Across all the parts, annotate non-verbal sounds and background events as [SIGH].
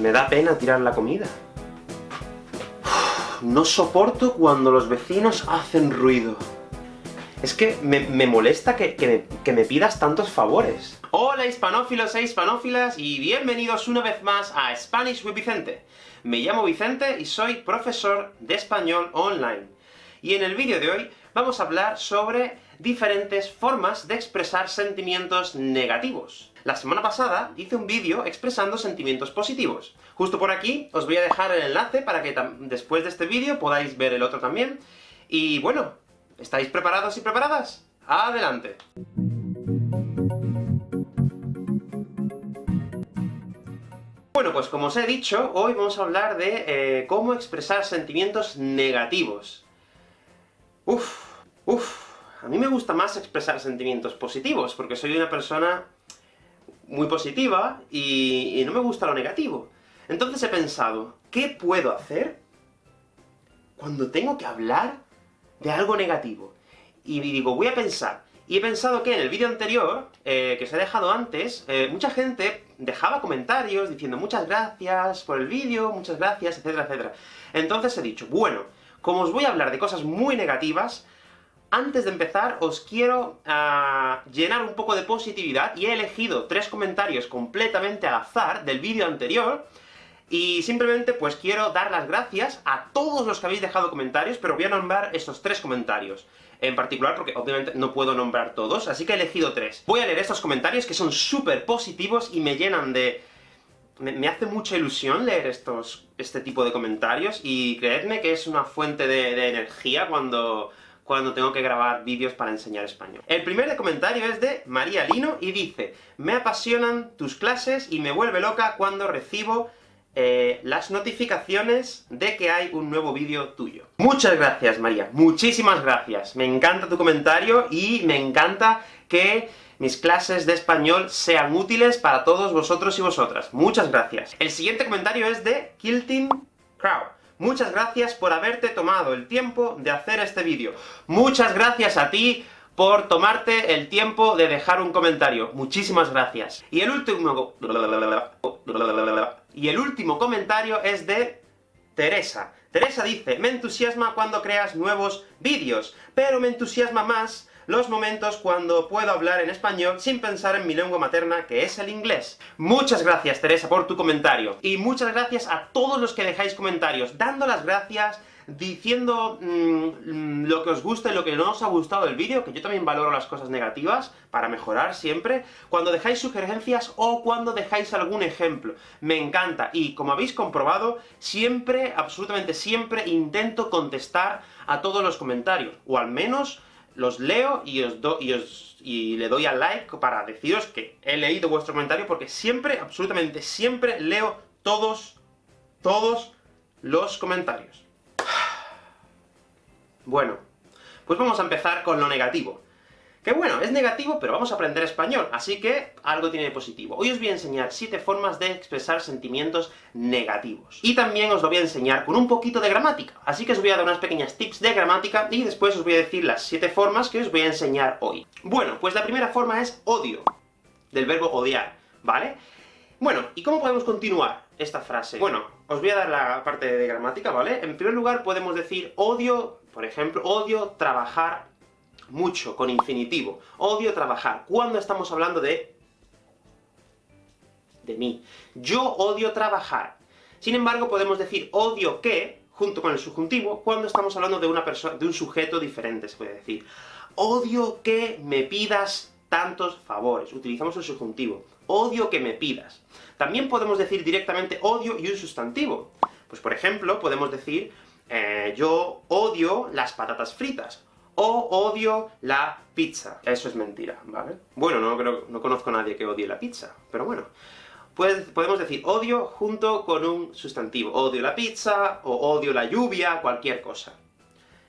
Me da pena tirar la comida. no soporto cuando los vecinos hacen ruido. Es que me, molesta que, que, me, pidas tantos favores. Hola hispanófilos e hispanófilas, y bienvenidos una vez más a Spanish with Vicente. Me llamo Vicente y soy profesor de español online. Y en el vídeo de hoy vamos a hablar sobre diferentes formas de expresar sentimientos negativos. La semana pasada hice un vídeo expresando sentimientos positivos. Justo por aquí os voy a dejar el enlace para que después de este vídeo podáis ver el otro también. Y bueno, ¿estáis preparados y preparadas? ¡Adelante! Bueno, pues como os he dicho, hoy vamos a hablar de eh, cómo expresar sentimientos negativos. Uf, uf, a mí me gusta más expresar sentimientos positivos, porque soy una persona muy positiva, y, no me gusta lo negativo. Entonces he pensado, ¿qué puedo hacer cuando tengo que hablar de algo negativo? Y digo, voy a pensar. Y he pensado que en el vídeo anterior, eh, que os he dejado antes, eh, mucha gente dejaba comentarios diciendo muchas gracias por el vídeo, muchas gracias, etcétera, etcétera. Entonces he dicho, bueno, como os voy a hablar de cosas muy negativas, antes de empezar, os quiero ah, llenar un poco de positividad, y he elegido tres comentarios completamente al azar del vídeo anterior, y simplemente pues quiero dar las gracias a todos los que habéis dejado comentarios, pero voy a nombrar estos tres comentarios en particular, porque obviamente no puedo nombrar todos, así que he elegido tres. Voy a leer estos comentarios, que son súper positivos y me llenan de... Me, hace mucha ilusión leer estos, este tipo de comentarios, y creedme que es una fuente de energía cuando cuando tengo que grabar vídeos para enseñar español. El primer comentario es de María Lino, y dice Me apasionan tus clases y me vuelve loca cuando recibo eh, las notificaciones de que hay un nuevo vídeo tuyo. Muchas gracias, María, muchísimas gracias. Me encanta tu comentario, y me encanta que mis clases de español sean útiles para todos vosotros y vosotras. Muchas gracias. El siguiente comentario es de Kilting Crow. Muchas gracias por haberte tomado el tiempo de hacer este vídeo. Muchas gracias a ti por tomarte el tiempo de dejar un comentario. Muchísimas gracias. Y el último... Y el último comentario es de Teresa. Teresa dice, me entusiasma cuando creas nuevos vídeos, pero me entusiasma más los momentos cuando puedo hablar en español sin pensar en mi lengua materna, que es el inglés. Muchas gracias, Teresa, por tu comentario. Y muchas gracias a todos los que dejáis comentarios, dando las gracias, diciendo mm, lo que os gusta y lo que no os ha gustado del vídeo, que yo también valoro las cosas negativas, para mejorar siempre, cuando dejáis sugerencias o cuando dejáis algún ejemplo. Me encanta, y como habéis comprobado, siempre, absolutamente siempre, intento contestar a todos los comentarios, o al menos los leo y os, y os y le doy al like para deciros que he leído vuestro comentario, porque siempre, absolutamente siempre, leo todos, todos los comentarios. [SIGHS] Bueno, pues vamos a empezar con lo negativo. Que bueno, es negativo, pero vamos a aprender español, así que algo tiene de positivo. Hoy os voy a enseñar 7 formas de expresar sentimientos negativos. Y también os lo voy a enseñar con un poquito de gramática, así que os voy a dar unas pequeñas tips de gramática, y después os voy a decir las 7 formas que os voy a enseñar hoy. Bueno, pues la primera forma es odio, del verbo odiar, ¿vale? Bueno, ¿y cómo podemos continuar esta frase? Bueno, os voy a dar la parte de gramática, ¿vale? En primer lugar podemos decir odio, por ejemplo, odio trabajar mucho, con infinitivo. Odio trabajar. ¿Cuándo estamos hablando de...? de mí. Yo odio trabajar. Sin embargo, podemos decir odio que, junto con el subjuntivo, cuando estamos hablando de una persona, de un sujeto diferente, se puede decir. Odio que me pidas tantos favores. Utilizamos el subjuntivo. Odio que me pidas. También podemos decir directamente odio y un sustantivo. Pues por ejemplo, podemos decir, eh, yo odio las patatas fritas o odio la pizza. Eso es mentira, ¿vale? Bueno, no, creo, no conozco a nadie que odie la pizza, pero bueno. Pues podemos decir odio junto con un sustantivo. Odio la pizza, o odio la lluvia, cualquier cosa.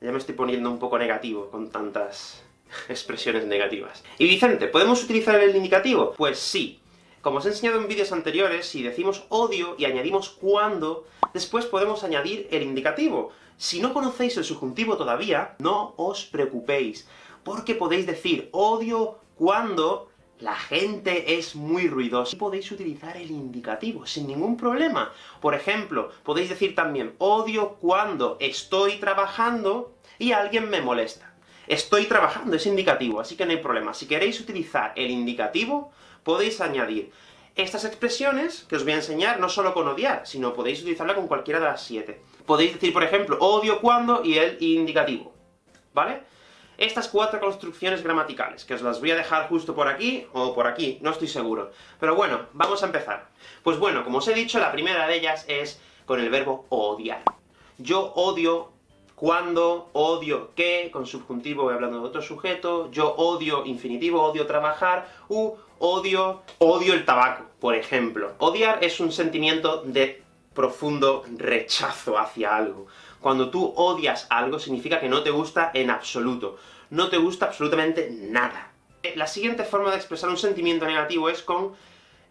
Ya me estoy poniendo un poco negativo con tantas [LAUGHS] expresiones negativas. Y Vicente, ¿podemos utilizar el indicativo? Pues sí. Como os he enseñado en vídeos anteriores, si decimos odio y añadimos cuando, después podemos añadir el indicativo. Si no conocéis el subjuntivo todavía, no os preocupéis, porque podéis decir odio cuando la gente es muy ruidosa. Podéis utilizar el indicativo, sin ningún problema. Por ejemplo, podéis decir también, odio cuando estoy trabajando y alguien me molesta. Estoy trabajando, es indicativo, así que no hay problema. Si queréis utilizar el indicativo, podéis añadir estas expresiones que os voy a enseñar, no solo con odiar, sino podéis utilizarla con cualquiera de las siete. Podéis decir, por ejemplo, odio cuando y el indicativo, ¿vale? estas cuatro construcciones gramaticales, que os las voy a dejar justo por aquí, o por aquí, no estoy seguro. Pero bueno, vamos a empezar. Pues bueno, como os he dicho, la primera de ellas es con el verbo odiar. Yo odio cuando, odio que, con subjuntivo voy hablando de otro sujeto, yo odio infinitivo, odio trabajar, u odio, odio el tabaco, por ejemplo. Odiar es un sentimiento de profundo rechazo hacia algo. Cuando tú odias algo, significa que no te gusta en absoluto. No te gusta absolutamente nada. La siguiente forma de expresar un sentimiento negativo es con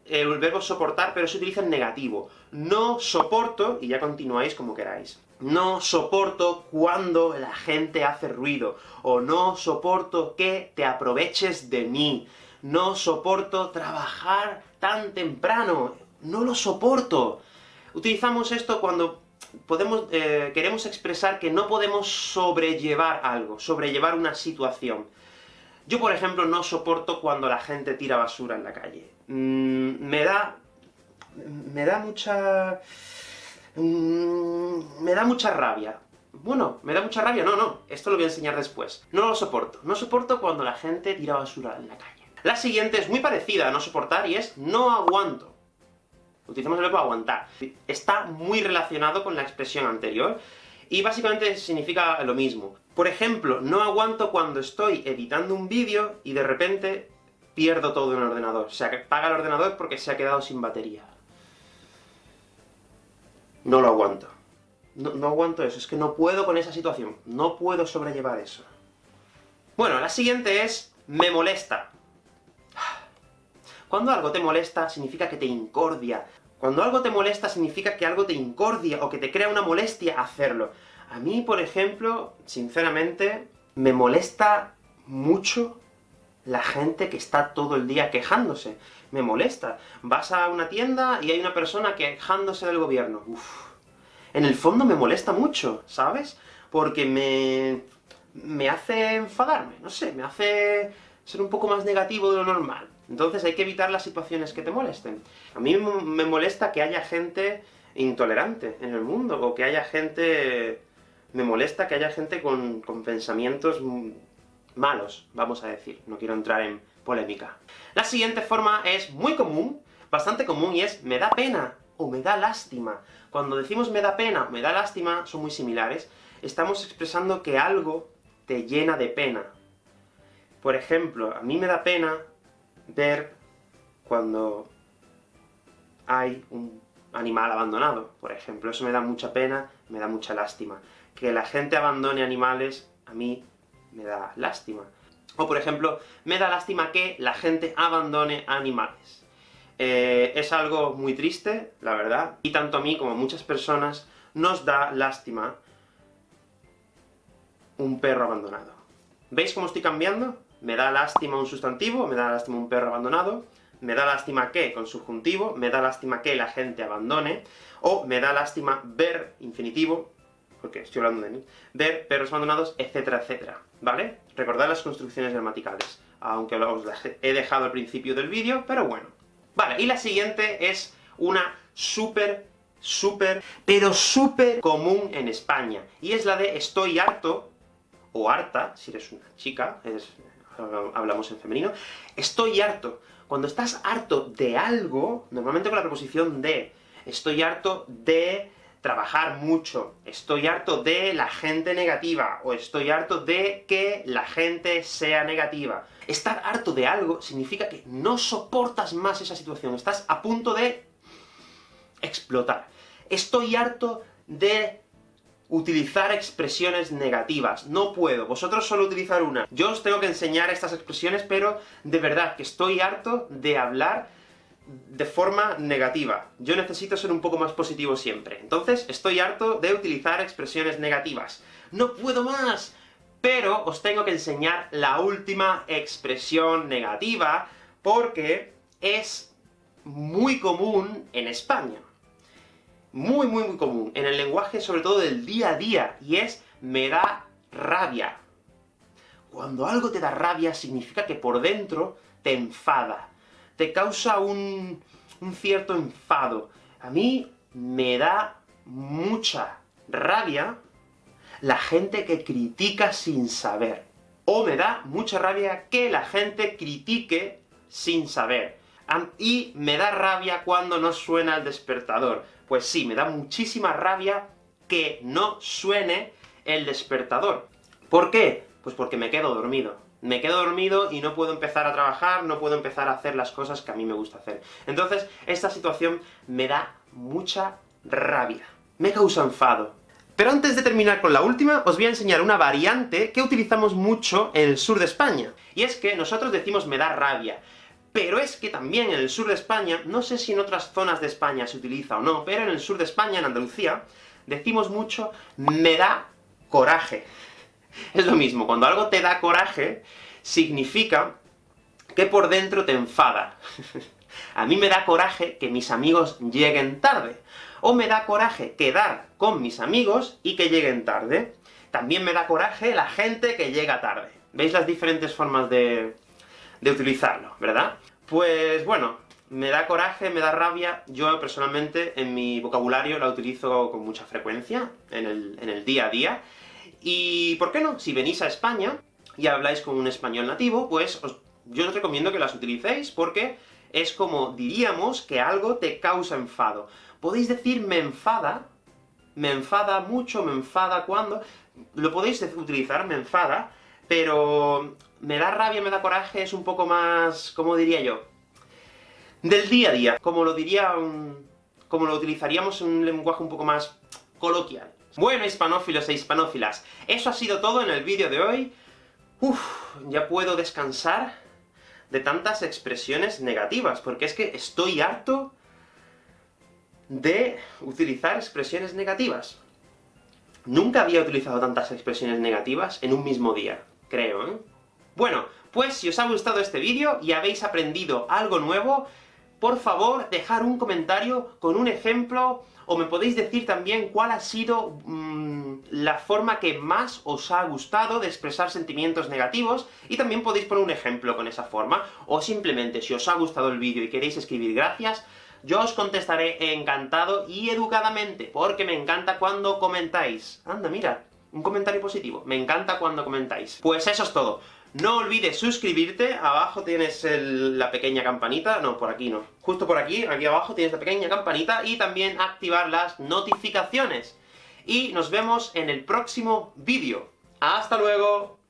el verbo soportar, pero se utiliza en negativo. No soporto, y ya continuáis como queráis. No soporto cuando la gente hace ruido, o no soporto que te aproveches de mí. No soporto trabajar tan temprano. No lo soporto. Utilizamos esto cuando podemos, eh, queremos expresar que no podemos sobrellevar algo, sobrellevar una situación. Yo, por ejemplo, no soporto cuando la gente tira basura en la calle. Mm, me da... me da mucha... Mm, me da mucha rabia. Bueno, me da mucha rabia, no, no, esto lo voy a enseñar después. No lo soporto. No soporto cuando la gente tira basura en la calle. La siguiente es muy parecida a no soportar, y es no aguanto utilizamos el verbo aguantar. Está muy relacionado con la expresión anterior, y básicamente significa lo mismo. Por ejemplo, no aguanto cuando estoy editando un vídeo y de repente pierdo todo en el ordenador. Que apaga el ordenador porque se ha quedado sin batería. No lo aguanto. No, no, aguanto eso, es que no puedo con esa situación. No puedo sobrellevar eso. Bueno, la siguiente es me molesta. Cuando algo te molesta, significa que te incordia. Cuando algo te molesta, significa que algo te incordia, o que te crea una molestia hacerlo. A mí, por ejemplo, sinceramente, me molesta mucho la gente que está todo el día quejándose. Me molesta. Vas a una tienda y hay una persona quejándose del gobierno. En el fondo me molesta mucho, ¿sabes? Porque me... me hace enfadarme, no sé, me hace ser un poco más negativo de lo normal. Entonces hay que evitar las situaciones que te molesten. A mí me molesta que haya gente intolerante en el mundo, o que haya gente... me molesta que haya gente con, con pensamientos malos, vamos a decir. No quiero entrar en polémica. La siguiente forma es muy común, bastante común, y es me da pena, o me da lástima. Cuando decimos me da pena, o me da lástima, son muy similares, estamos expresando que algo te llena de pena. Por ejemplo, a mí me da pena ver cuando hay un animal abandonado, por ejemplo. Eso me da mucha pena, me da mucha lástima. Que la gente abandone animales, a mí me da lástima. O por ejemplo, me da lástima que la gente abandone animales. Eh, es algo muy triste, la verdad, y tanto a mí como a muchas personas nos da lástima un perro abandonado. ¿Veis cómo estoy cambiando? me da lástima un sustantivo, me da lástima un perro abandonado, me da lástima que, con subjuntivo, me da lástima que la gente abandone, o me da lástima ver, infinitivo, porque estoy hablando de mí, ver perros abandonados, etcétera, etcétera, ¿vale? Recordad las construcciones gramaticales, aunque os las he dejado al principio del vídeo, pero bueno. Vale, y la siguiente es una súper, súper, pero súper común en España, y es la de estoy harto, o harta, si eres una chica, es, hablamos en femenino, estoy harto. Cuando estás harto de algo, normalmente con la preposición de, estoy harto de trabajar mucho, estoy harto de la gente negativa, o estoy harto de que la gente sea negativa. Estar harto de algo significa que no soportas más esa situación, estás a punto de explotar. Estoy harto de utilizar expresiones negativas. No puedo, vosotros solo utilizar una. Yo os tengo que enseñar estas expresiones, pero de verdad que estoy harto de hablar de forma negativa. Yo necesito ser un poco más positivo siempre. Entonces, estoy harto de utilizar expresiones negativas. ¡No puedo más! Pero os tengo que enseñar la última expresión negativa porque es muy común en España. Muy, muy, muy común. En el lenguaje, sobre todo del día a día, y es me da rabia. Cuando algo te da rabia, significa que por dentro te enfada, te causa un, un cierto enfado. A mí me da mucha rabia la gente que critica sin saber. O me da mucha rabia que la gente critique sin saber. Y me da rabia cuando no suena el despertador. Pues sí, me da muchísima rabia que no suene el despertador. ¿Por qué? Pues porque me quedo dormido. Me quedo dormido y no puedo empezar a trabajar, no puedo empezar a hacer las cosas que a mí me gusta hacer. Entonces, esta situación me da mucha rabia. Me causa enfado. Pero antes de terminar con la última, os voy a enseñar una variante que utilizamos mucho en el sur de España. Y es que nosotros decimos me da rabia. Pero es que también en el sur de España, no sé si en otras zonas de España se utiliza o no, pero en el sur de España, en Andalucía, decimos mucho me da coraje. [LAUGHS] Es lo mismo, cuando algo te da coraje, significa que por dentro te enfada. [LAUGHS] A mí me da coraje que mis amigos lleguen tarde, o me da coraje quedar con mis amigos y que lleguen tarde. También me da coraje la gente que llega tarde. ¿Veis las diferentes formas de, utilizarlo, verdad? Pues bueno, me da coraje, me da rabia, yo personalmente en mi vocabulario la utilizo con mucha frecuencia, en el día a día, y ¿por qué no? Si venís a España y habláis con un español nativo, pues yo os recomiendo que las utilicéis, porque es como diríamos que algo te causa enfado. Podéis decir me enfada, me enfada mucho, me enfada cuando... Lo podéis utilizar, me enfada, pero me da rabia, me da coraje, es un poco más... ¿cómo diría yo? Del día a día, como lo diría como lo utilizaríamos en un lenguaje un poco más coloquial. Bueno, hispanófilos e hispanófilas, eso ha sido todo en el vídeo de hoy. Uf, ya puedo descansar de tantas expresiones negativas, porque es que estoy harto de utilizar expresiones negativas. Nunca había utilizado tantas expresiones negativas en un mismo día, creo, ¿eh? Bueno, pues si os ha gustado este vídeo y habéis aprendido algo nuevo, por favor, dejar un comentario con un ejemplo, o me podéis decir también cuál ha sido mm, la forma que más os ha gustado de expresar sentimientos negativos, y también podéis poner un ejemplo con esa forma, o simplemente, si os ha gustado el vídeo y queréis escribir gracias, yo os contestaré encantado y educadamente, porque me encanta cuando comentáis. Anda, mira, un comentario positivo. Me encanta cuando comentáis. Pues eso es todo. No olvides suscribirte, abajo tienes la pequeña campanita, no, por aquí no. Justo por aquí, aquí abajo tienes la pequeña campanita, y también activar las notificaciones. Y nos vemos en el próximo vídeo. ¡Hasta luego!